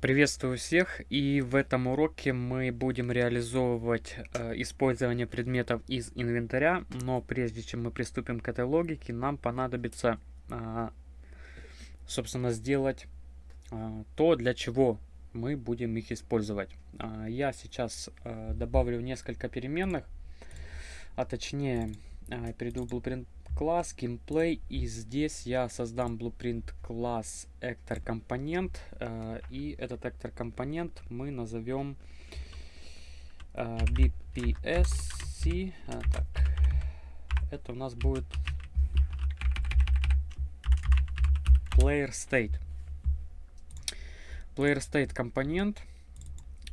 Приветствую всех и в этом уроке мы будем реализовывать э, использование предметов из инвентаря, но прежде чем мы приступим к этой логике, нам понадобится, э, собственно, сделать э, то, для чего мы будем их использовать. Э, я сейчас э, добавлю несколько переменных, а точнее э, перейду в Blueprint класс gameplay и здесь я создам blueprint класс actor компонент э, и этот actor компонент мы назовем э, bpsc а, так. Это у нас будет player state. Player state компонент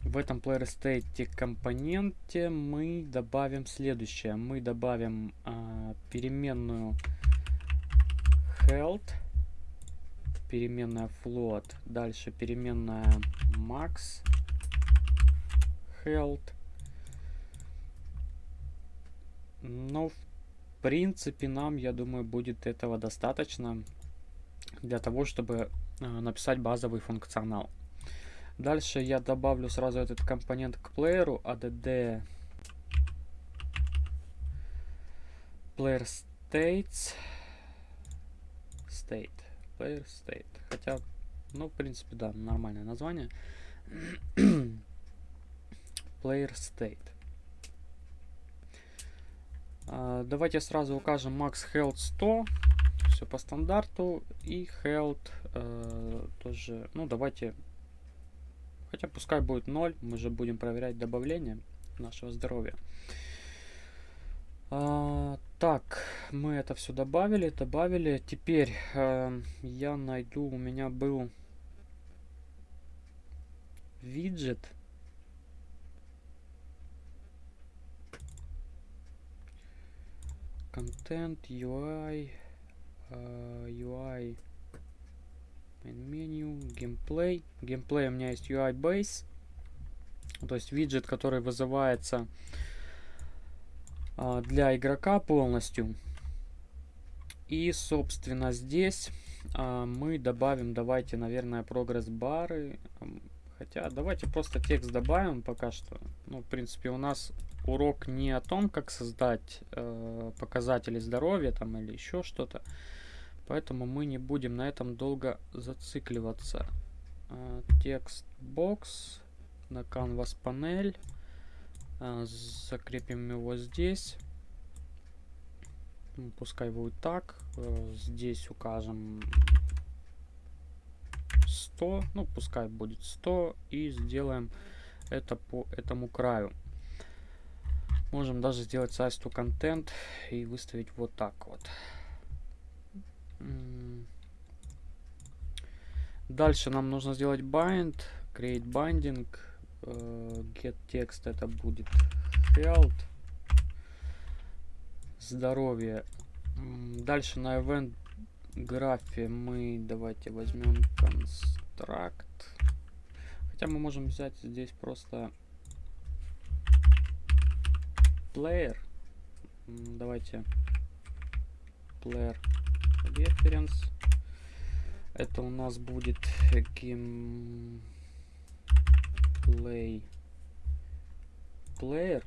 в этом player state компоненте мы добавим следующее. Мы добавим а, переменную health, переменная float, дальше переменная max health. Но в принципе нам, я думаю, будет этого достаточно для того, чтобы а, написать базовый функционал. Дальше я добавлю сразу этот компонент к плееру add player states. State. Player state. Хотя ну в принципе да нормальное название. Player state. А, давайте сразу укажем max health 100 все по стандарту. И health э, тоже ну давайте Хотя пускай будет 0, мы же будем проверять добавление нашего здоровья. А, так, мы это все добавили, добавили. Теперь э, я найду, у меня был виджет. Контент, UI, э, UI меню, геймплей. Геймплей у меня есть UI base. То есть виджет, который вызывается а, для игрока полностью. И, собственно, здесь а, мы добавим, давайте, наверное, прогресс-бары. Хотя, давайте просто текст добавим пока что. Ну, в принципе, у нас урок не о том, как создать э, показатели здоровья там или еще что-то. Поэтому мы не будем на этом долго зацикливаться. А, текст бокс на canvas панель. А, закрепим его здесь. Ну, пускай будет так. Э, здесь укажем 100. Ну, пускай будет 100. И сделаем это по этому краю. Можем даже сделать size to content и выставить вот так вот. Дальше нам нужно сделать bind, create binding, uh, get text это будет health, здоровье. Дальше на event графе мы давайте возьмем construct. Хотя мы можем взять здесь просто player. Давайте player reference. Это у нас будет gameplay player.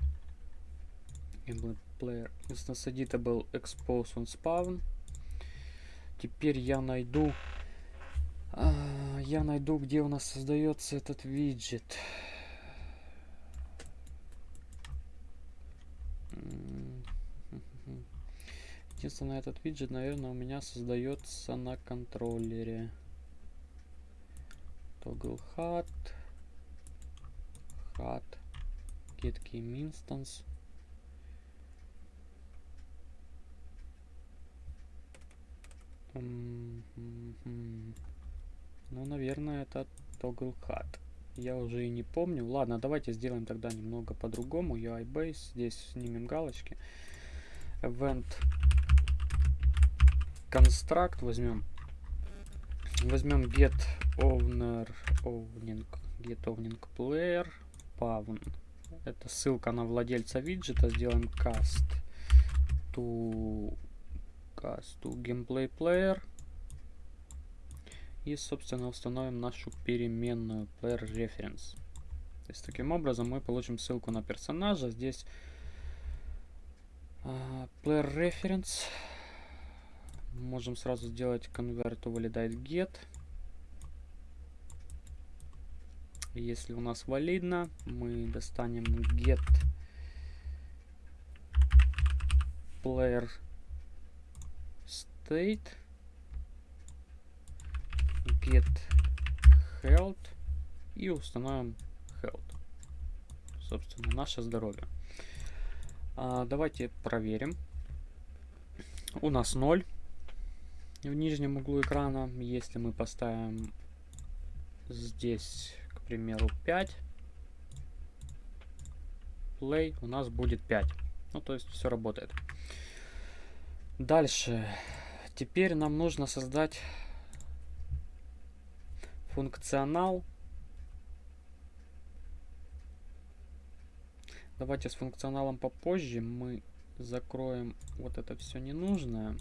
Player. Instance editable expose on spawn. Теперь я найду а, я найду, где у нас создается этот виджет. Единственное, этот виджет, наверное, у меня создается на контроллере. Toggle HUD. HUD. Get game instance. Ну, наверное, это Toggle HUD. Я уже и не помню. Ладно, давайте сделаем тогда немного по-другому. UI base. Здесь снимем галочки. Event construct возьмем. Возьмем get owner owning, get owning player pawn. Это ссылка на владельца виджета. Сделаем cast to cast to gameplay player. И, собственно, установим нашу переменную player reference. То есть, таким образом мы получим ссылку на персонажа. Здесь uh, player reference. Можем сразу сделать convert validate get. Если у нас валидно, мы достанем get player state get health и установим health. Собственно, наше здоровье. А, давайте проверим. У нас 0 в нижнем углу экрана. Если мы поставим здесь примеру, 5. Play у нас будет 5. Ну, то есть все работает. Дальше. Теперь нам нужно создать функционал. Давайте с функционалом попозже. Мы закроем вот это все ненужное.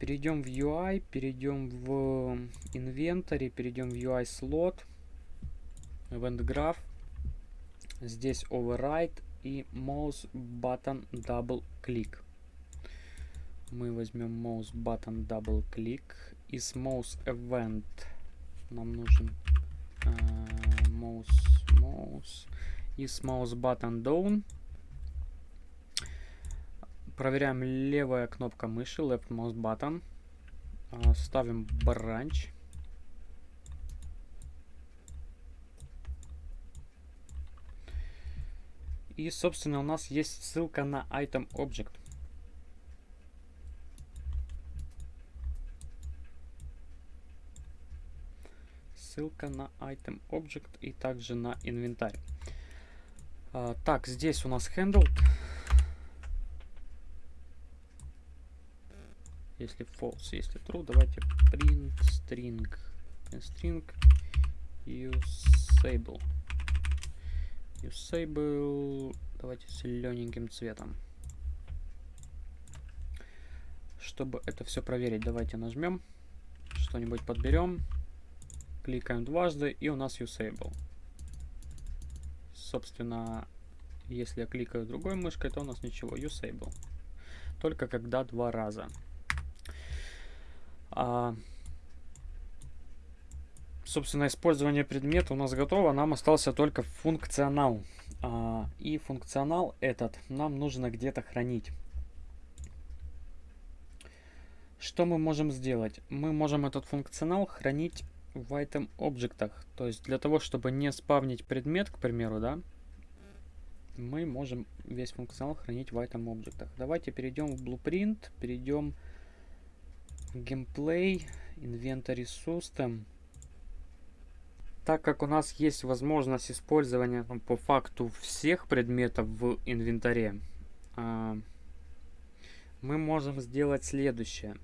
Перейдем в UI, перейдем в инвентарь, перейдем в UI слот event graph. Здесь override и mouse button double click. Мы возьмем mouse button double click. Из mouse event нам нужен uh, mouse, mouse. Из mouse button down. Проверяем левая кнопка мыши, left mouse button. Uh, ставим branch. И, собственно, у нас есть ссылка на item object. Ссылка на item object и также на инвентарь. А, так, здесь у нас handled. Если false, если true, давайте print string. Print string. Usable. Usable. Давайте зелененьким цветом. Чтобы это все проверить давайте нажмем что-нибудь подберем кликаем дважды и у нас usable. Собственно если я кликаю другой мышкой то у нас ничего. Usable. Только когда два раза а, собственно, использование предмета у нас готово. Нам остался только функционал. А, и функционал этот нам нужно где-то хранить. Что мы можем сделать? Мы можем этот функционал хранить в item объектах. То есть для того, чтобы не спавнить предмет, к примеру, да, мы можем весь функционал хранить в item объектах. Давайте перейдем в Blueprint, перейдем в Gameplay, Inventory System так как у нас есть возможность использования ну, по факту всех предметов в инвентаре, а, мы можем сделать следующее.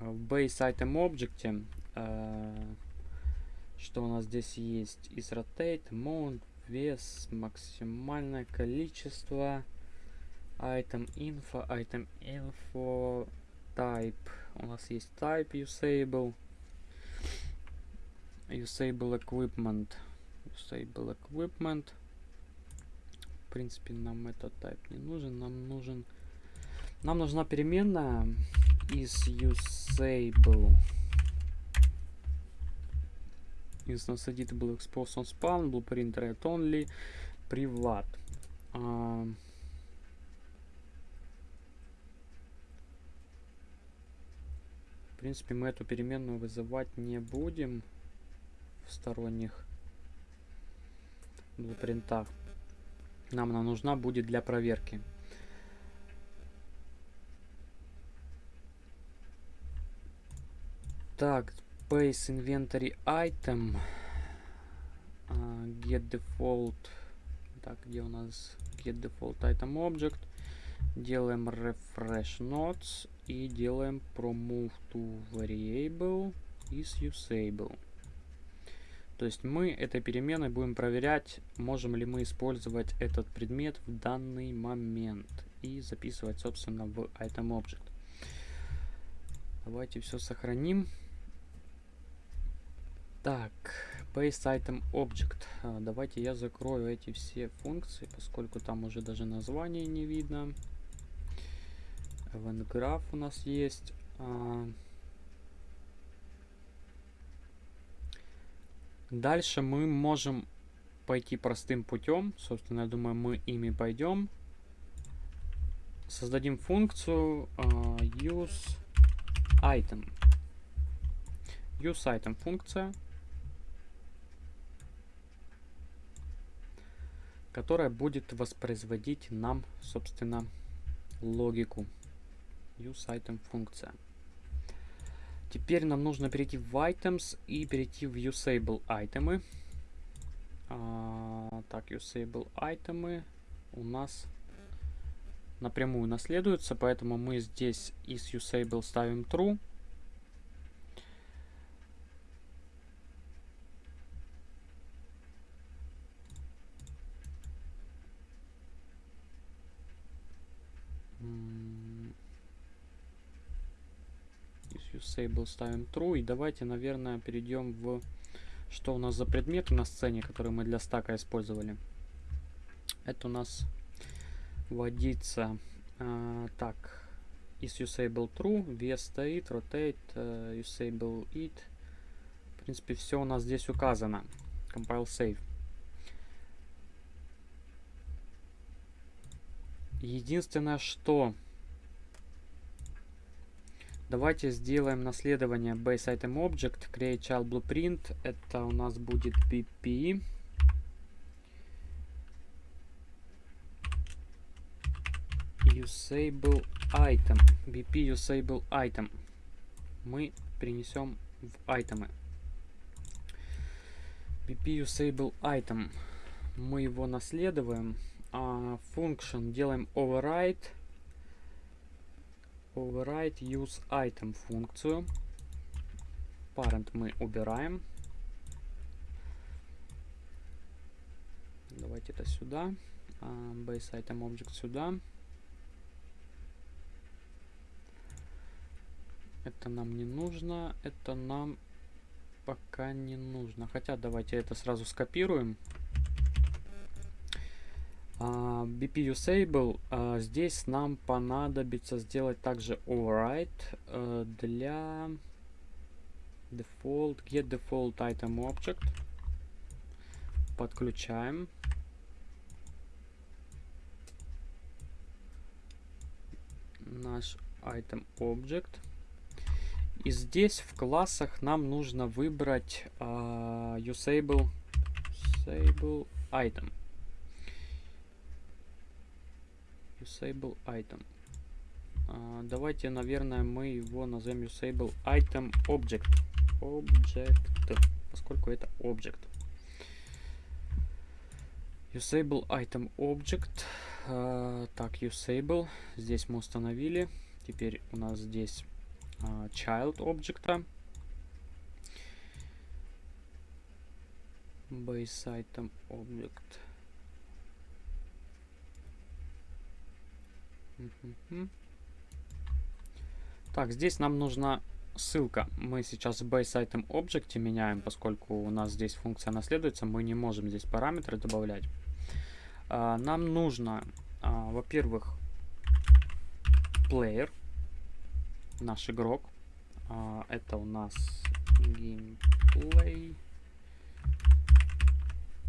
В Base Item Object, а, что у нас здесь есть, из Rotate, Mount, вес, максимальное количество, Item Info, Item Info, Type. У нас есть Type Usable usable equipment usable equipment в принципе нам этот type не нужен нам нужен нам нужна переменная из usable is not editable expose on spawn blueprint read only privat а, в принципе мы эту переменную вызывать не будем сторонних блупринтах. Нам она нужна будет для проверки. Так, Base Inventory Item. Uh, get Default. Так, где у нас Get Default Item Object. Делаем Refresh Notes и делаем Promove to Variable is Usable. То есть мы этой переменной будем проверять, можем ли мы использовать этот предмет в данный момент. И записывать, собственно, в item object. Давайте все сохраним. Так, base item object. А, давайте я закрою эти все функции, поскольку там уже даже название не видно. Graph у нас есть. А, дальше мы можем пойти простым путем. Собственно, я думаю, мы ими пойдем. Создадим функцию uh, use item. Use item функция, которая будет воспроизводить нам, собственно, логику. Use item функция. Теперь нам нужно перейти в items и перейти в usable айтемы. А, так, usable айтемы у нас напрямую наследуются, поэтому мы здесь из usable ставим true. Usable ставим true. И давайте, наверное, перейдем в... Что у нас за предметы на сцене, которые мы для стака использовали. Это у нас водится... А, так, is usable true, vs стоит, rotate, uh, usable it. В принципе, все у нас здесь указано. Compile save. Единственное, что Давайте сделаем наследование base item object, create child blueprint. Это у нас будет bp. Usable item. bp usable item. Мы принесем в айтемы. bp usable item. Мы его наследуем. А function делаем override override use item функцию. Parent мы убираем. Давайте это сюда. Uh, base item object сюда. Это нам не нужно. Это нам пока не нужно. Хотя давайте это сразу скопируем. Uh, BP Usable, uh, здесь нам понадобится сделать также override uh, для default, get default item object. Подключаем. Наш item object. И здесь в классах нам нужно выбрать uh, usable, usable item. Usable item. А, давайте, наверное, мы его назовем Usable item object. Object, поскольку это object. Usable item object. А, так, usable. Здесь мы установили. Теперь у нас здесь а, child object. Base item object. Так, здесь нам нужна ссылка. Мы сейчас в base item object меняем, поскольку у нас здесь функция наследуется, мы не можем здесь параметры добавлять. А, нам нужно, а, во-первых, player, наш игрок. А, это у нас gameplay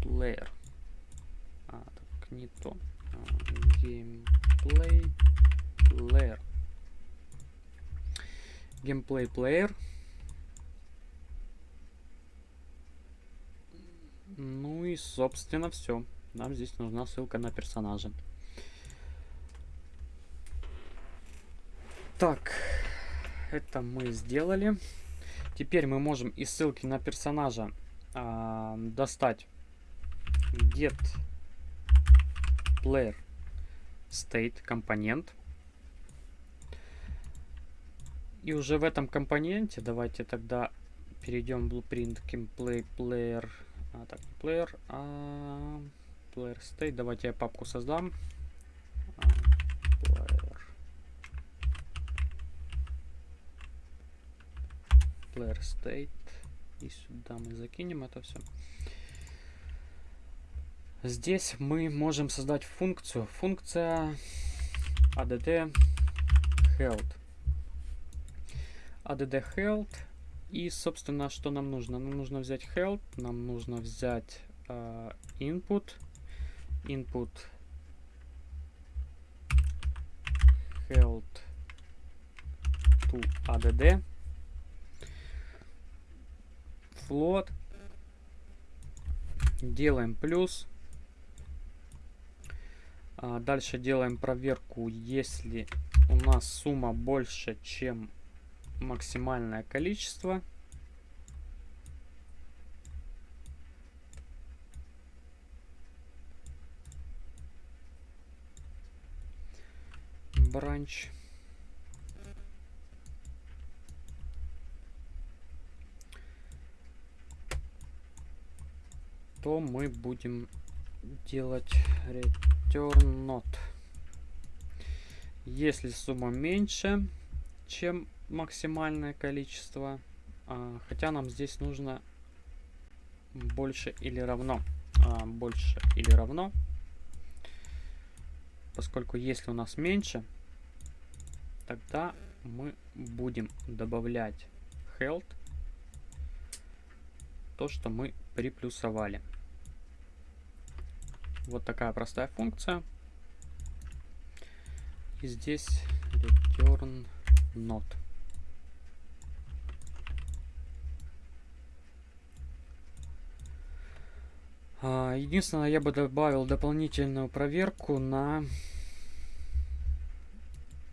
player. А, так, не то. А, gameplay player. Gameplay player. Ну и, собственно, все. Нам здесь нужна ссылка на персонажа. Так, это мы сделали. Теперь мы можем из ссылки на персонажа а, достать get player state компонент. И уже в этом компоненте давайте тогда перейдем в blueprint gameplay player. А, так, не player, а player state. Давайте я папку создам. А, player. player state. И сюда мы закинем это все. Здесь мы можем создать функцию. Функция add health. add health. И, собственно, что нам нужно? Нам нужно взять health, нам нужно взять uh, input. Input health to add. Float. Делаем плюс. А, дальше делаем проверку, если у нас сумма больше, чем максимальное количество. Бранч. то мы будем делать return not. Если сумма меньше, чем максимальное количество, а, хотя нам здесь нужно больше или равно, а, больше или равно, поскольку если у нас меньше, тогда мы будем добавлять health, то, что мы приплюсовали. Вот такая простая функция. И здесь return not. А, единственное, я бы добавил дополнительную проверку на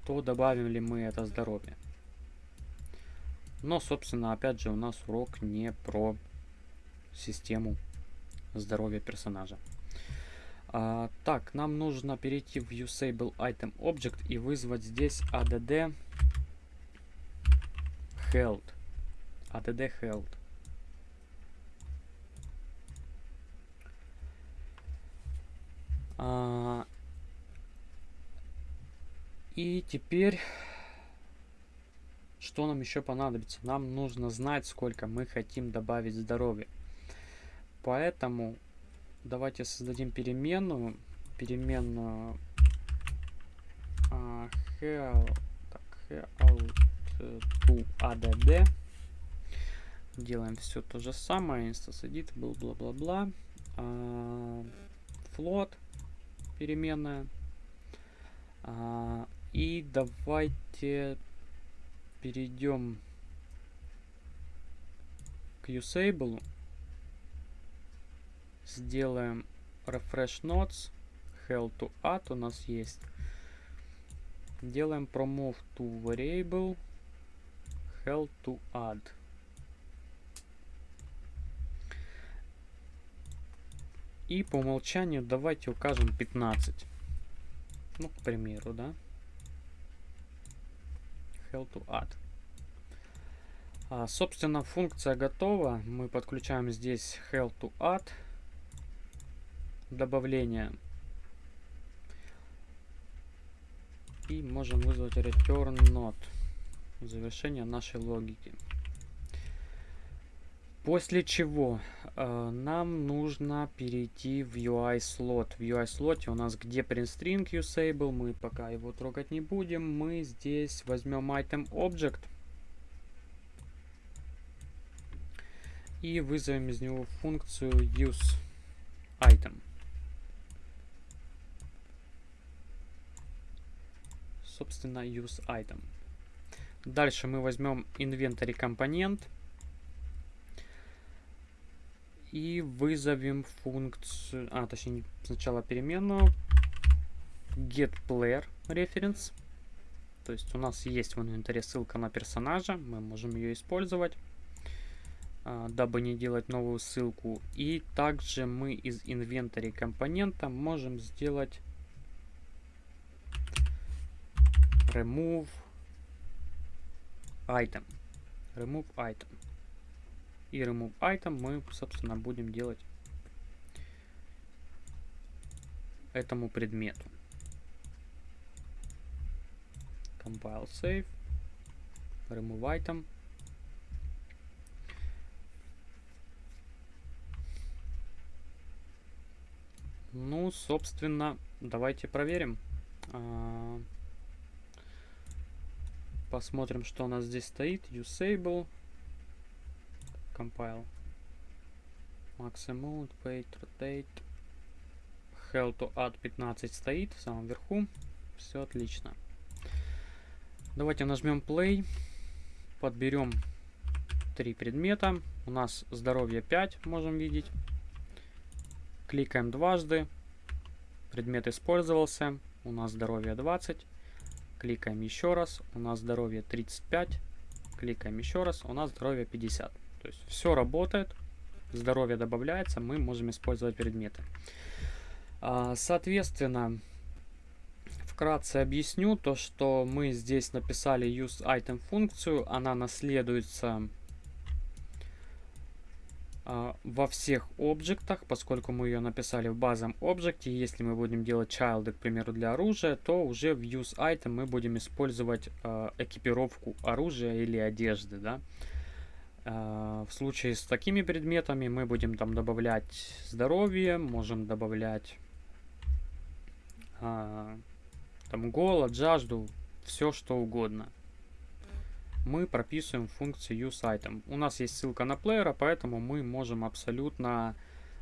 то, добавим ли мы это здоровье. Но, собственно, опять же, у нас урок не про систему здоровья персонажа. А, так, нам нужно перейти в Usable Item Object и вызвать здесь add health. add health. А, и теперь, что нам еще понадобится? Нам нужно знать, сколько мы хотим добавить здоровья. Поэтому давайте создадим переменную. Переменную uh, help, так, help to add. Делаем все то же самое. Edit был бла-бла-бла. Uh, float переменная. Uh, и давайте перейдем к usable сделаем refresh nodes, hell to add у нас есть. Делаем promove to variable, hell to add. И по умолчанию давайте укажем 15. Ну, к примеру, да. Hell to add. А, собственно, функция готова. Мы подключаем здесь hell to add добавления. И можем вызвать return not. Завершение нашей логики. После чего э, нам нужно перейти в UI слот. В UI слоте у нас где print string usable, мы пока его трогать не будем. Мы здесь возьмем item object и вызовем из него функцию use собственно, use item. Дальше мы возьмем inventory компонент и вызовем функцию, а точнее сначала переменную get player reference. То есть у нас есть в инвентаре ссылка на персонажа, мы можем ее использовать, а, дабы не делать новую ссылку. И также мы из инвентаря компонента можем сделать remove item. Remove item. И remove item мы, собственно, будем делать этому предмету. Compile save. Remove item. Ну, собственно, давайте проверим. А, Посмотрим, что у нас здесь стоит. Usable. Compile. Maximum, wait, rotate. Hell to add 15 стоит в самом верху. Все отлично. Давайте нажмем play. Подберем три предмета. У нас здоровье 5, можем видеть. Кликаем дважды. Предмет использовался. У нас здоровье 20. Кликаем еще раз. У нас здоровье 35. Кликаем еще раз. У нас здоровье 50. То есть все работает. Здоровье добавляется. Мы можем использовать предметы. А, соответственно, вкратце объясню то, что мы здесь написали useItem функцию. Она наследуется во всех объектах, поскольку мы ее написали в базовом объекте. Если мы будем делать child, к примеру, для оружия, то уже в useItem мы будем использовать э, экипировку оружия или одежды. Да? Э, в случае с такими предметами мы будем там добавлять здоровье, можем добавлять там голод, жажду, все что угодно мы прописываем функцию useItem. У нас есть ссылка на плеера, поэтому мы можем абсолютно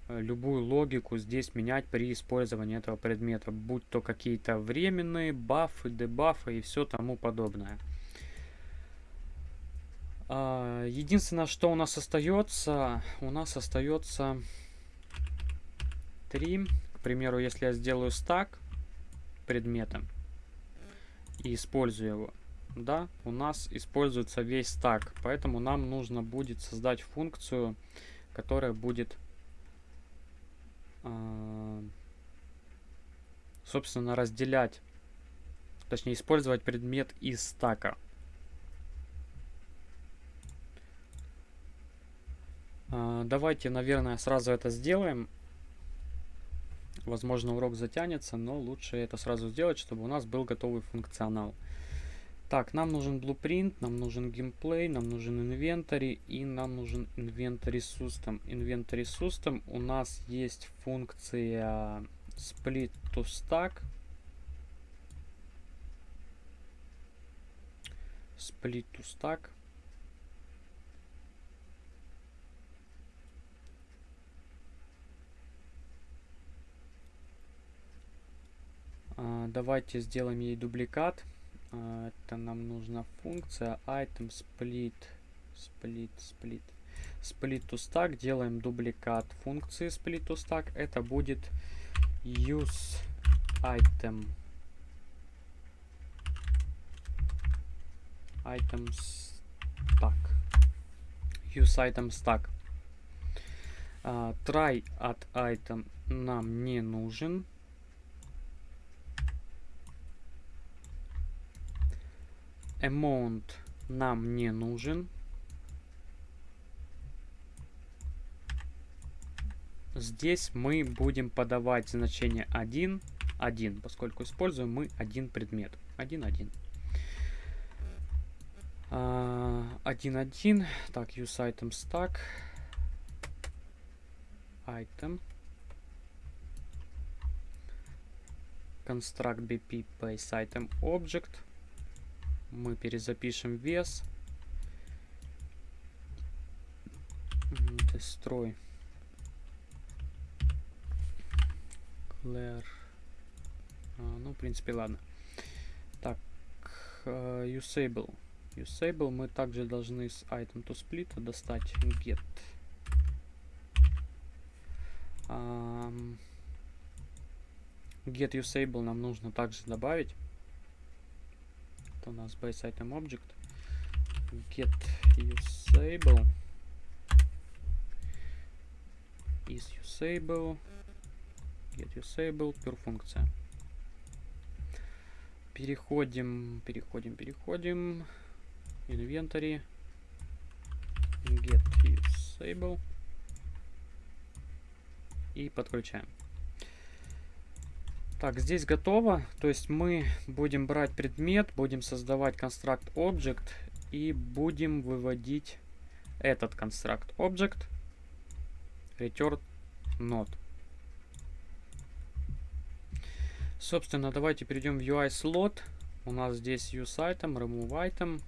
э, любую логику здесь менять при использовании этого предмета, будь то какие-то временные бафы, дебафы и все тому подобное. А, единственное, что у нас остается, у нас остается 3. К примеру, если я сделаю стак предмета и использую его, да, у нас используется весь стак, поэтому нам нужно будет создать функцию, которая будет, э, собственно, разделять, точнее, использовать предмет из стака. Э, давайте, наверное, сразу это сделаем. Возможно, урок затянется, но лучше это сразу сделать, чтобы у нас был готовый функционал. Так, нам нужен blueprint, нам нужен геймплей, нам нужен инвентарь и нам нужен inventory system. Inventory system у нас есть функция split to stack. Split to stack. Uh, давайте сделаем ей дубликат. А, это нам нужна функция item split split split split to stack делаем дубликат функции split to stack это будет use item item stack use item stack uh, try at item нам не нужен amount нам не нужен. Здесь мы будем подавать значение 1, 1, поскольку используем мы один предмет. 1, 1. 1, 1. Так, use item stack. Item. Construct bp base item object мы перезапишем вес. Destroy. Clear. А, ну, в принципе, ладно. Так, uh, usable. Usable мы также должны с item to split достать get. Get usable нам нужно также добавить у нас base item object get usable is usable get usable per функция переходим переходим переходим inventory get usable и подключаем так, здесь готово. То есть мы будем брать предмет, будем создавать construct object и будем выводить этот construct object return node. Собственно, давайте перейдем в UI слот. У нас здесь use item, remove item.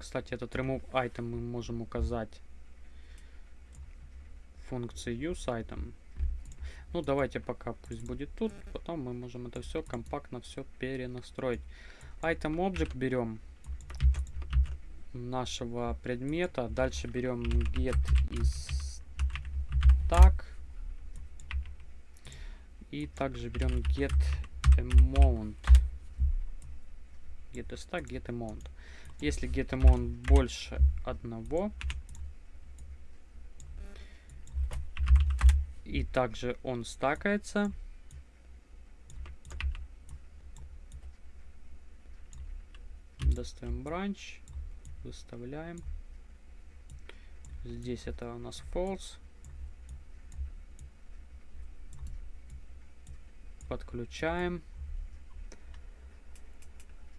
Кстати, этот remove item мы можем указать функции use item. Ну, давайте пока пусть будет тут. Потом мы можем это все компактно все перенастроить. Item object берем нашего предмета. Дальше берем get из tag. И также берем get amount. Get is tag, get amount. Если get amount больше одного, и также он стакается, достаем бранч, выставляем. Здесь это у нас false. Подключаем.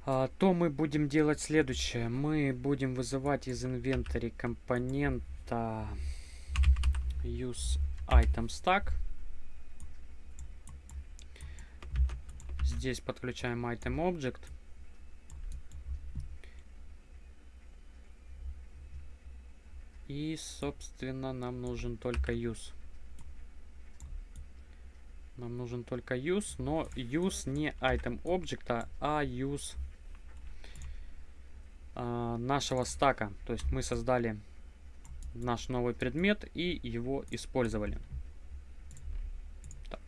А, то мы будем делать следующее. Мы будем вызывать из инвентаря компонента use item stack. Здесь подключаем item object. И, собственно, нам нужен только use. Нам нужен только use, но use не item object, а use а, нашего стака. То есть мы создали наш новый предмет и его использовали. Так.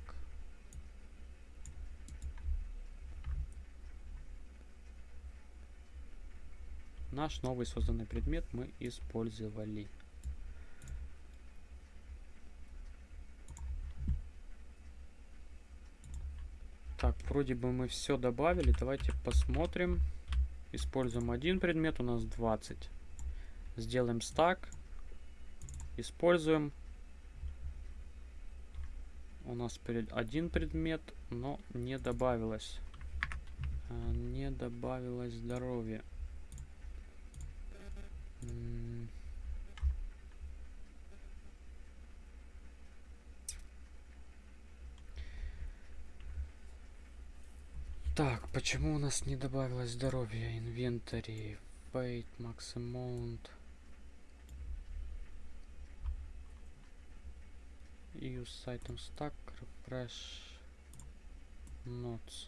Наш новый созданный предмет мы использовали. Так, вроде бы мы все добавили. Давайте посмотрим. Используем один предмет, у нас 20. Сделаем стак. Используем. У нас один предмет, но не добавилось. А, не добавилось здоровье. Так, почему у нас не добавилось здоровье? Инвентарь, Fate, Max Amount. Use item stack, refresh notes.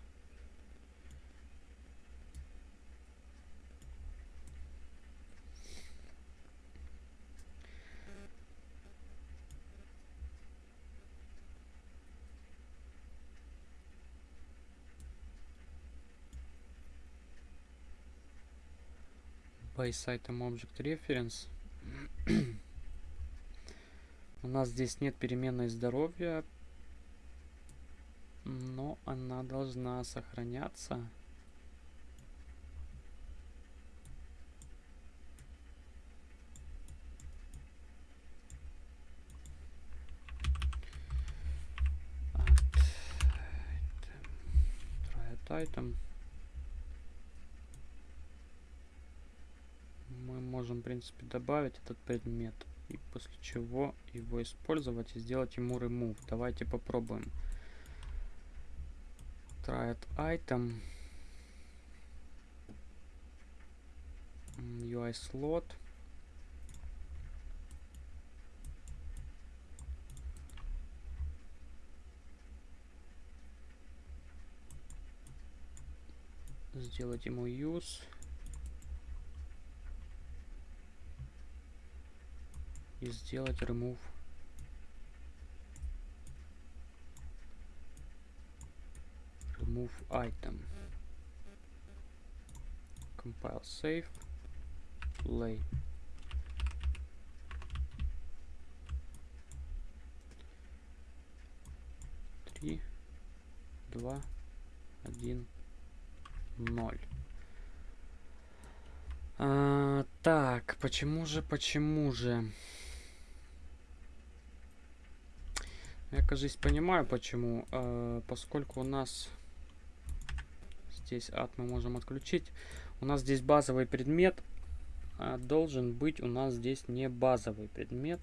base item object reference. У нас здесь нет переменной здоровья, но она должна сохраняться. item. можем, в принципе, добавить этот предмет. И после чего его использовать и сделать ему remove. Давайте попробуем. Try item. UI slot. Сделать ему use. И сделать remove remove item. Compile save. Play. Три два один ноль. А, так почему же почему же Я, кажется, понимаю, почему. Э, поскольку у нас здесь ад мы можем отключить. У нас здесь базовый предмет. А должен быть у нас здесь не базовый предмет.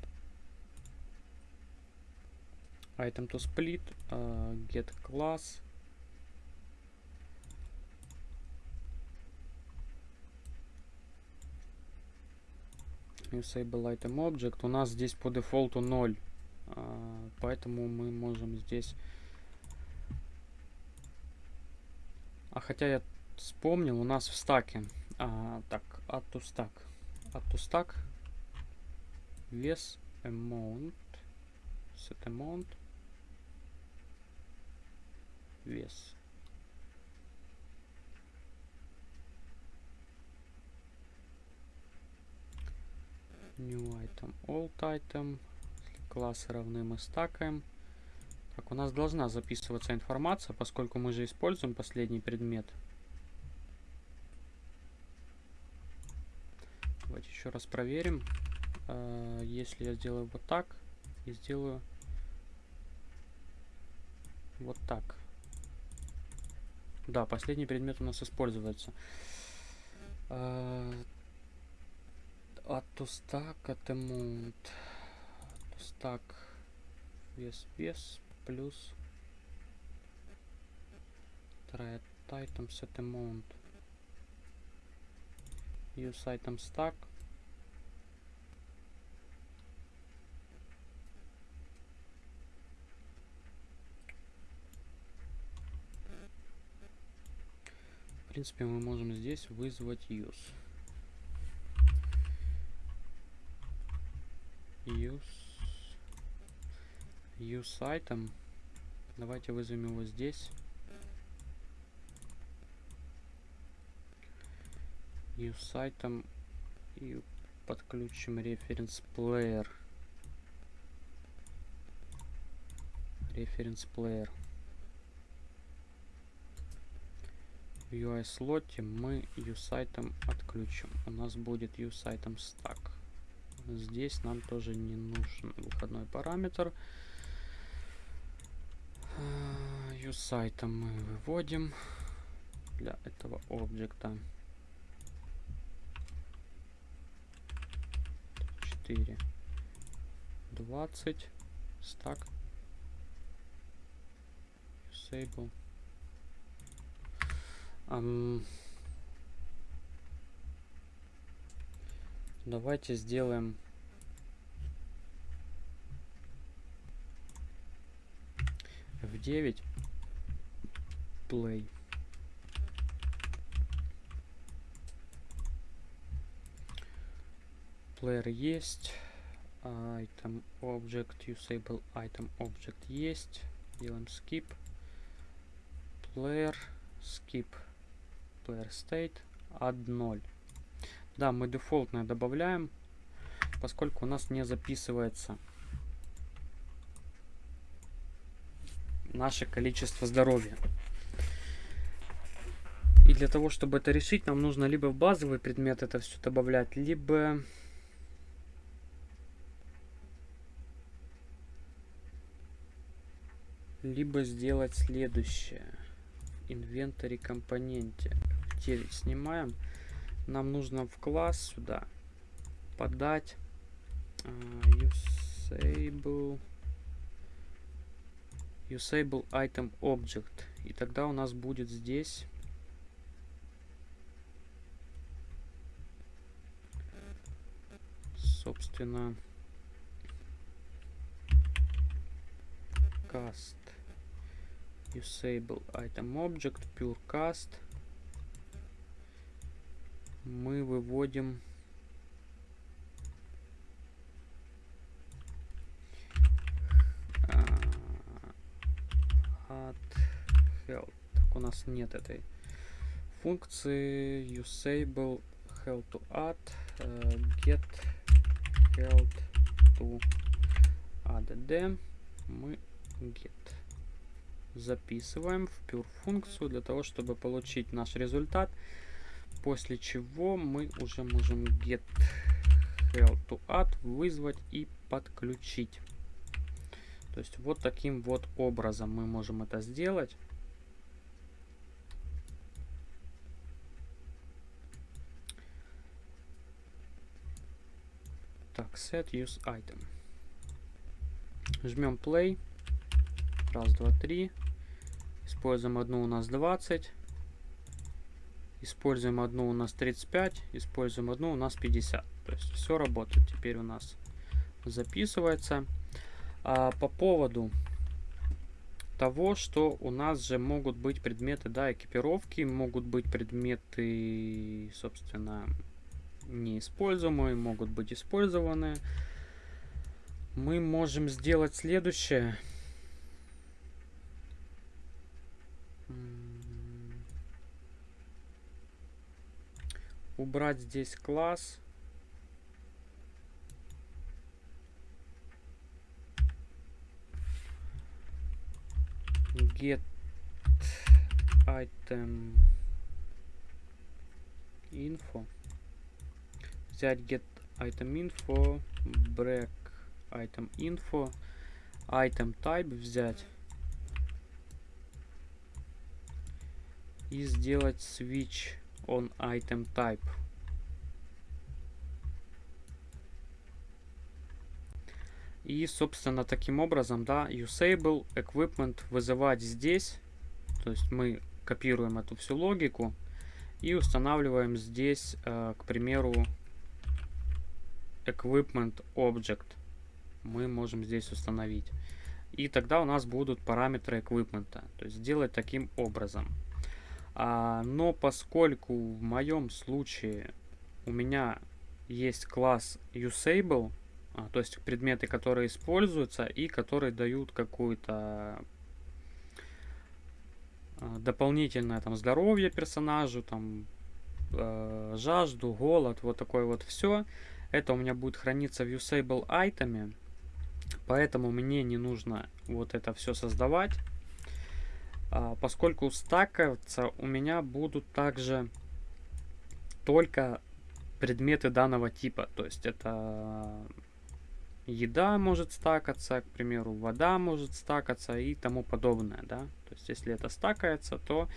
item to split, uh, get class. Usable item object. У нас здесь по дефолту 0. А, поэтому мы можем здесь... А хотя я вспомнил, у нас в стаке. А, так, stack. Add to stack. Вес amount. Set amount. Вес. New item, old item. Классы равны мы стакаем. Так, у нас должна записываться информация, поскольку мы же используем последний предмет. Давайте еще раз проверим. Uh, если я сделаю вот так и сделаю вот так. Да, последний предмет у нас используется. Uh, at stack вес вес плюс try item set amount. Use item stack. В принципе, мы можем здесь вызвать use. use use item давайте вызовем его здесь. Use item и подключим reference player reference player в UI слоте мы use item отключим. У нас будет use item stack. Здесь нам тоже не нужен выходной параметр. Use item мы выводим для этого объекта. 4 20 стак disable um, Давайте сделаем F9 play. Player есть. Item object usable item object есть. Делаем skip. Player skip. Player state add 0. Да, мы дефолтное добавляем, поскольку у нас не записывается наше количество здоровья. И для того, чтобы это решить, нам нужно либо в базовый предмет это все добавлять, либо... Либо сделать следующее. Инвентарь компоненте. 9 снимаем нам нужно в класс сюда подать uh, usable usable item object и тогда у нас будет здесь собственно cast usable item object pure cast мы выводим от health. Так, у нас нет этой функции usable health to add uh, get health to add мы get записываем в pure функцию для того чтобы получить наш результат После чего мы уже можем get help to add вызвать и подключить. То есть вот таким вот образом мы можем это сделать. Так, set use item. Жмем play. Раз, два, три. Используем одну у нас 20. Используем одну у нас 35. Используем одну у нас 50. То есть все работает. Теперь у нас записывается. А по поводу того, что у нас же могут быть предметы, да, экипировки, могут быть предметы, собственно, неиспользуемые, могут быть использованы. Мы можем сделать следующее. Убрать здесь класс. get item info взять get item info break item info item type взять и сделать switch on item type И, собственно, таким образом, да, usable equipment вызывать здесь. То есть мы копируем эту всю логику и устанавливаем здесь, э, к примеру, equipment object. Мы можем здесь установить. И тогда у нас будут параметры equipment. То есть сделать таким образом. А, но поскольку в моем случае у меня есть класс usable, а, то есть предметы, которые используются и которые дают какую-то а, дополнительное там здоровье персонажу, там э, жажду, голод, вот такое вот все. Это у меня будет храниться в usable айтеме, поэтому мне не нужно вот это все создавать, а, поскольку стакаться у меня будут также только предметы данного типа, то есть это еда может стакаться, к примеру, вода может стакаться и тому подобное, да. То есть, если это стакается, то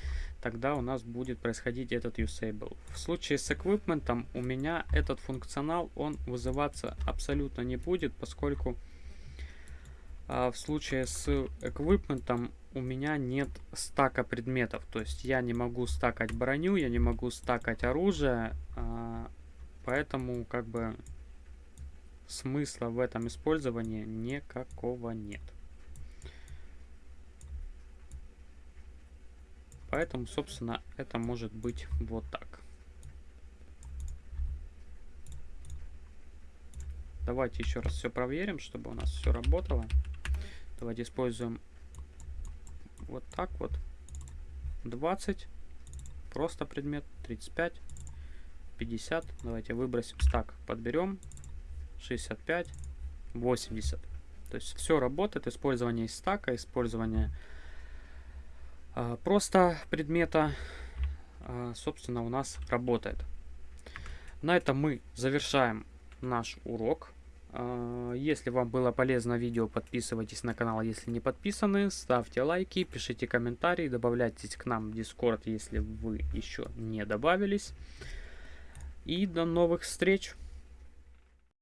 тогда у нас будет происходить этот usable. В случае с equipment у меня этот функционал, он вызываться абсолютно не будет, поскольку а, в случае с equipment у меня нет стака предметов. То есть, я не могу стакать броню, я не могу стакать оружие, а, поэтому как бы смысла в этом использовании никакого нет. Поэтому, собственно, это может быть вот так. Давайте еще раз все проверим, чтобы у нас все работало. Давайте используем вот так вот. 20. Просто предмет. 35. 50. Давайте выбросим стак. Подберем. 65, 80. То есть все работает, использование стака, использование просто предмета, э, собственно, у нас работает. На этом мы завершаем наш урок. Э, если вам было полезно видео, подписывайтесь на канал, если не подписаны, ставьте лайки, пишите комментарии, добавляйтесь к нам в Discord, если вы еще не добавились. И до новых встреч!